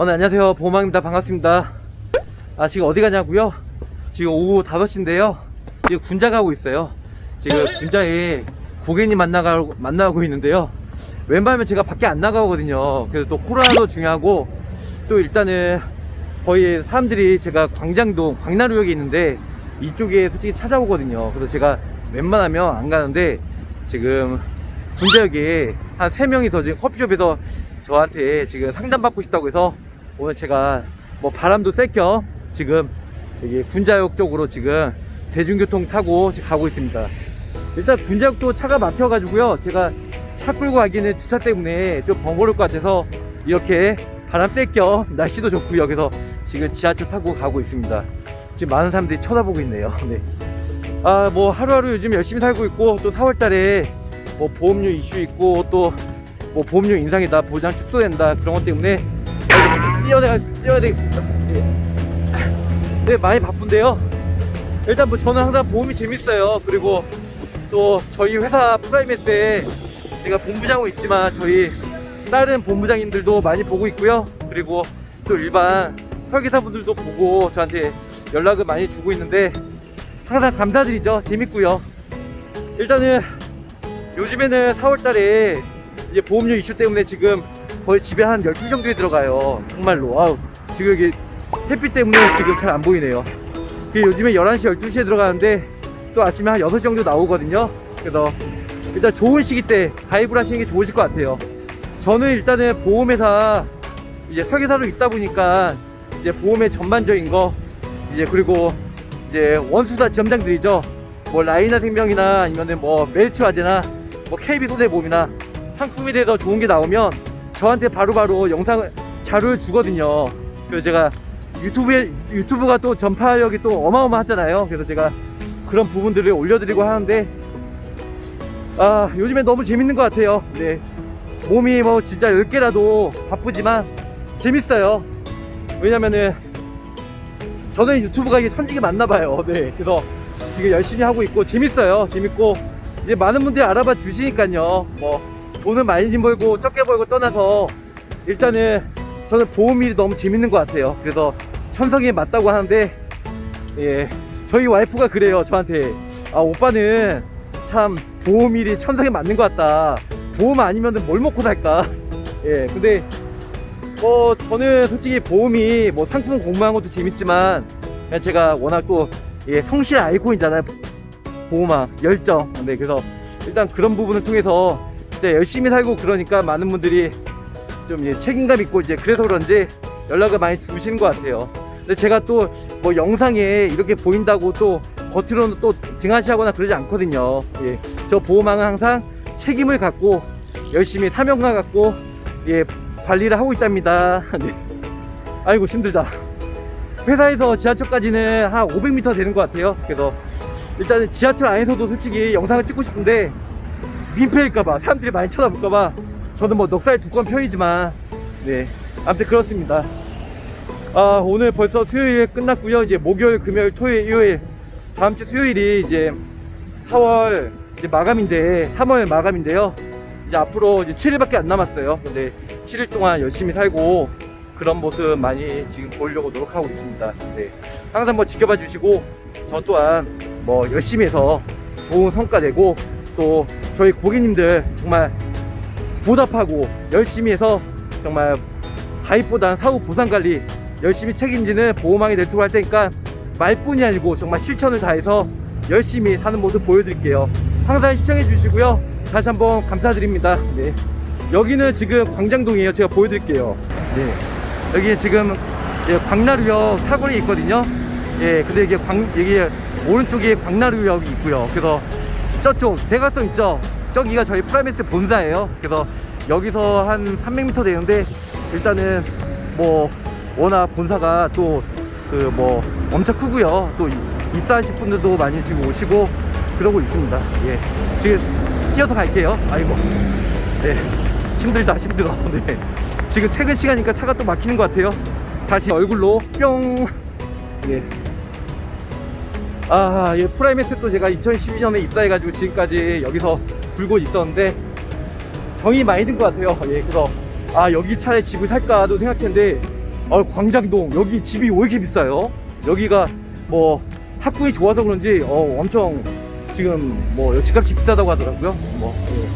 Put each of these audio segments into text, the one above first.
어, 네, 안녕하세요. 보호망입니다. 반갑습니다. 아, 지금 어디 가냐고요? 지금 오후 5시인데요. 지금 군자 가고 있어요. 지금 군자에 고객님 만나가, 만나고 있는데요. 웬만하면 제가 밖에 안 나가거든요. 그래서 또 코로나도 중요하고, 또 일단은 거의 사람들이 제가 광장동, 광나루역에 있는데, 이쪽에 솔직히 찾아오거든요. 그래서 제가 웬만하면 안 가는데, 지금 군자역에 한 3명이서 지금 커피숍에서 저한테 지금 상담받고 싶다고 해서 오늘 제가 뭐 바람도 쐴겸 지금 여기 군자역 쪽으로 지금 대중교통 타고 가고 있습니다. 일단 군자역도 차가 막혀가지고요. 제가 차 끌고 가기는 주차 때문에 좀 번거로울 것 같아서 이렇게 바람 쐴겸 날씨도 좋고요. 그래서 지금 지하철 타고 가고 있습니다. 지금 많은 사람들이 쳐다보고 있네요. 네. 아, 뭐 하루하루 요즘 열심히 살고 있고 또 4월 달에 뭐 보험료 이슈 있고 또 뭐 보험료 인상이다 보장 축소된다 그런 것 때문에 뛰어야 뛰어야. 예. 네, 많이 바쁜데요. 일단 뭐 저는 항상 보험이 재밌어요. 그리고 또 저희 회사 프라이메스에 제가 본부장으로 있지만 저희 다른 본부장님들도 많이 보고 있고요. 그리고 또 일반 설계사분들도 보고 저한테 연락을 많이 주고 있는데 항상 감사드리죠. 재밌고요. 일단은 요즘에는 4월 달에 이제 보험료 이슈 때문에 지금 거의 집에 한 12시 정도에 들어가요. 정말로. 아우, 지금 여기 햇빛 때문에 지금 잘 안 보이네요. 그 요즘에 11시, 12시에 들어가는데 또 아침에 한 6시 정도 나오거든요. 그래서 일단 좋은 시기 때 가입을 하시는 게 좋으실 것 같아요. 저는 일단은 보험회사 이제 설계사로 있다 보니까 이제 보험의 전반적인 거 이제 그리고 이제 원수사 지점장들이죠. 뭐 라이나 생명이나 아니면은 뭐 메리츠 화재나 뭐 KB 손해보험이나 상품에 대해서 좋은 게 나오면 저한테 바로바로 영상을 자료를 주거든요. 그래서 제가 유튜브에 유튜브가 또 전파력이 또 어마어마하잖아요. 그래서 제가 그런 부분들을 올려드리고 하는데 아 요즘에 너무 재밌는 것 같아요. 네 몸이 뭐 진짜 10개라도 바쁘지만 재밌어요. 왜냐면은 저는 유튜브가 이게 천직이 맞나 봐요. 네 그래서 지금 열심히 하고 있고 재밌어요. 재밌고 이제 많은 분들이 알아봐 주시니까요. 뭐 돈은 많이 벌고 적게 벌고 떠나서 일단은 저는 보험일이 너무 재밌는 것 같아요. 그래서 천성이 맞다고 하는데 예 저희 와이프가 그래요 저한테 아 오빠는 참 보험 일이 천성에 맞는 것 같다. 보험 아니면은 뭘 먹고 살까? 예 근데 뭐 저는 솔직히 보험이 뭐 상품 공부하는 것도 재밌지만 그냥 제가 워낙 또 예, 성실 아이콘이잖아요. 보호막 열정. 네 그래서 일단 그런 부분을 통해서 진짜 열심히 살고 그러니까 많은 분들이 좀 이제 책임감 있고 이제 그래서 그런지 연락을 많이 주시는 것 같아요. 근데 제가 또 뭐 영상에 이렇게 보인다고 또 겉으로는 또 등하시하거나 그러지 않거든요. 예. 저 보호망은 항상 책임을 갖고 열심히 사명감 갖고 예 관리를 하고 있답니다. 네. 아이고 힘들다. 회사에서 지하철까지는 한 500m 되는 것 같아요. 그래서 일단은 지하철 안에서도 솔직히 영상을 찍고 싶은데 민폐일까봐 사람들이 많이 쳐다볼까봐 저는 뭐 넉살 두꺼운 편이지만 네 아무튼 그렇습니다. 아 오늘 벌써 수요일 끝났고요. 이제 목요일 금요일 토요일 일요일 다음주 수요일이 이제 4월 이제 마감인데 3월 마감인데요. 이제 앞으로 이제 7일밖에 안 남았어요. 근데 7일 동안 열심히 살고 그런 모습 많이 지금 보이려고 노력하고 있습니다. 네 항상 뭐 지켜봐 주시고 저 또한 뭐 열심히 해서 좋은 성과 내고 또 저희 고객님들 정말 보답하고 열심히 해서 정말 가입보단 사후 보상관리 열심히 책임지는 보호망이 네트워크 할 테니까 말뿐이 아니고 정말 실천을 다해서 열심히 사는 모습 보여드릴게요. 항상 시청해 주시고요. 다시 한번 감사드립니다. 네. 여기는 지금 광장동이에요. 제가 보여드릴게요. 네. 여기 지금 예, 광나루역 사거리 있거든요. 예 근데 이게 광 이게 오른쪽에 광나루역이 있고요. 그래서 저쪽 대각선 있죠? 저기가 저희 프라임에셋 본사예요. 그래서 여기서 한 300m 되는데 일단은 뭐 워낙 본사가 또 그 뭐 엄청 크고요. 또 입사하실 분들도 많이 지금 오시고 그러고 있습니다. 예. 지금 뛰어서 갈게요. 아이고. 네. 힘들다 힘들어. 네. 지금 퇴근 시간이니까 차가 또 막히는 것 같아요. 다시 얼굴로 뿅. 예. 아, 예, 프라이메스 또 제가 2012년에 입사해가지고 지금까지 여기서 굴고 있었는데 정이 많이 든 것 같아요. 예, 그래서 아 여기 차에 집을 살까도 생각했는데 어, 광장동 여기 집이 왜 이렇게 비싸요? 여기가 뭐 학군이 좋아서 그런지 어, 엄청 지금 뭐 집값이 비싸다고 하더라고요. 뭐 예.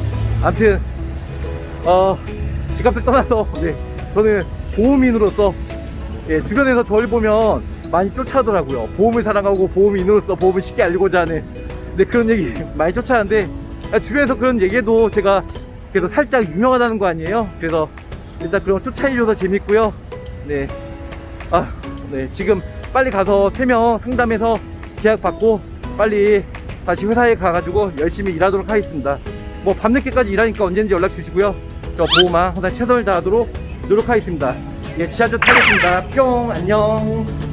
아무튼 어 집값을 떠나서 네 저는 보험인으로서 예, 주변에서 저를 보면 많이 쫓아하더라고요. 보험을 사랑하고 보험 인으로서 보험을 쉽게 알고자 하는 네, 그런 얘기 많이 쫓아하는데 아, 주변에서 그런 얘기해도 제가 그래도 살짝 유명하다는 거 아니에요? 그래서 일단 그런 거 쫓아내줘서 재밌고요. 네. 아, 네. 지금 빨리 가서 3명 상담해서 계약 받고 빨리 다시 회사에 가가지고 열심히 일하도록 하겠습니다. 뭐 밤늦게까지 일하니까 언제든지 연락 주시고요. 저 보호만 항상 최선을 다하도록 노력하겠습니다. 예, 지하철 타겠습니다. 뿅, 안녕.